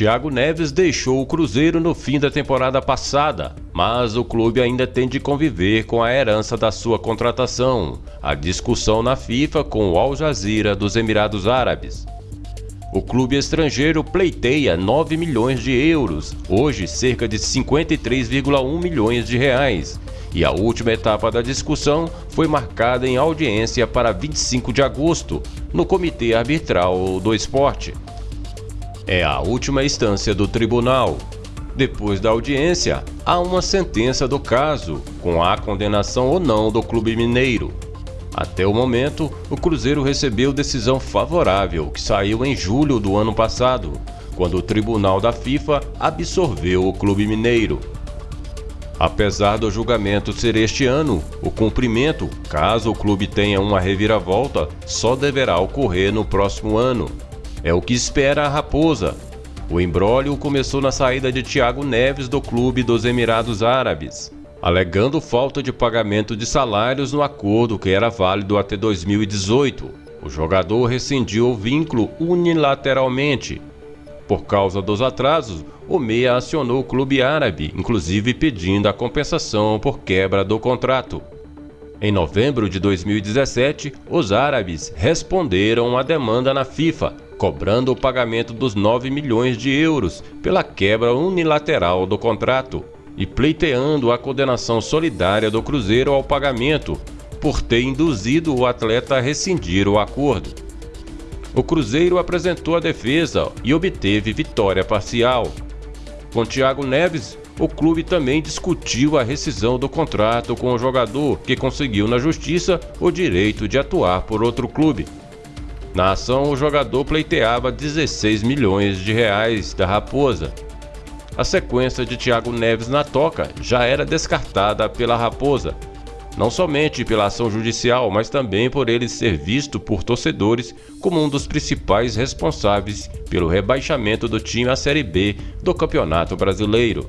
Thiago Neves deixou o Cruzeiro no fim da temporada passada, mas o clube ainda tem de conviver com a herança da sua contratação, a discussão na FIFA com o Al Jazeera dos Emirados Árabes. O clube estrangeiro pleiteia 9 milhões de euros, hoje cerca de 53,1 milhões de reais, e a última etapa da discussão foi marcada em audiência para 25 de agosto, no Comitê Arbitral do Esporte é a última instância do tribunal. Depois da audiência, há uma sentença do caso, com a condenação ou não do Clube Mineiro. Até o momento, o Cruzeiro recebeu decisão favorável, que saiu em julho do ano passado, quando o Tribunal da FIFA absorveu o Clube Mineiro. Apesar do julgamento ser este ano, o cumprimento, caso o clube tenha uma reviravolta, só deverá ocorrer no próximo ano. É o que espera a Raposa. O embrólio começou na saída de Thiago Neves do clube dos Emirados Árabes, alegando falta de pagamento de salários no acordo que era válido até 2018. O jogador rescindiu o vínculo unilateralmente. Por causa dos atrasos, o Meia acionou o clube árabe, inclusive pedindo a compensação por quebra do contrato. Em novembro de 2017, os árabes responderam à demanda na FIFA, cobrando o pagamento dos 9 milhões de euros pela quebra unilateral do contrato e pleiteando a condenação solidária do Cruzeiro ao pagamento por ter induzido o atleta a rescindir o acordo. O Cruzeiro apresentou a defesa e obteve vitória parcial. Com Thiago Neves, o clube também discutiu a rescisão do contrato com o jogador, que conseguiu na justiça o direito de atuar por outro clube. Na ação, o jogador pleiteava 16 milhões de reais da Raposa. A sequência de Thiago Neves na toca já era descartada pela Raposa, não somente pela ação judicial, mas também por ele ser visto por torcedores como um dos principais responsáveis pelo rebaixamento do time à Série B do Campeonato Brasileiro.